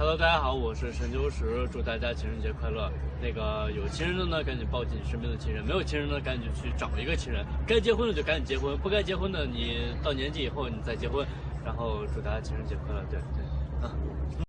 Hello，大家好，我是陈秋实，祝大家情人节快乐。那个有亲人的呢，赶紧抱紧身边的亲人；没有亲人的，赶紧去找一个亲人。该结婚的就赶紧结婚，不该结婚的，你到年纪以后你再结婚。然后祝大家情人节快乐，对对，嗯。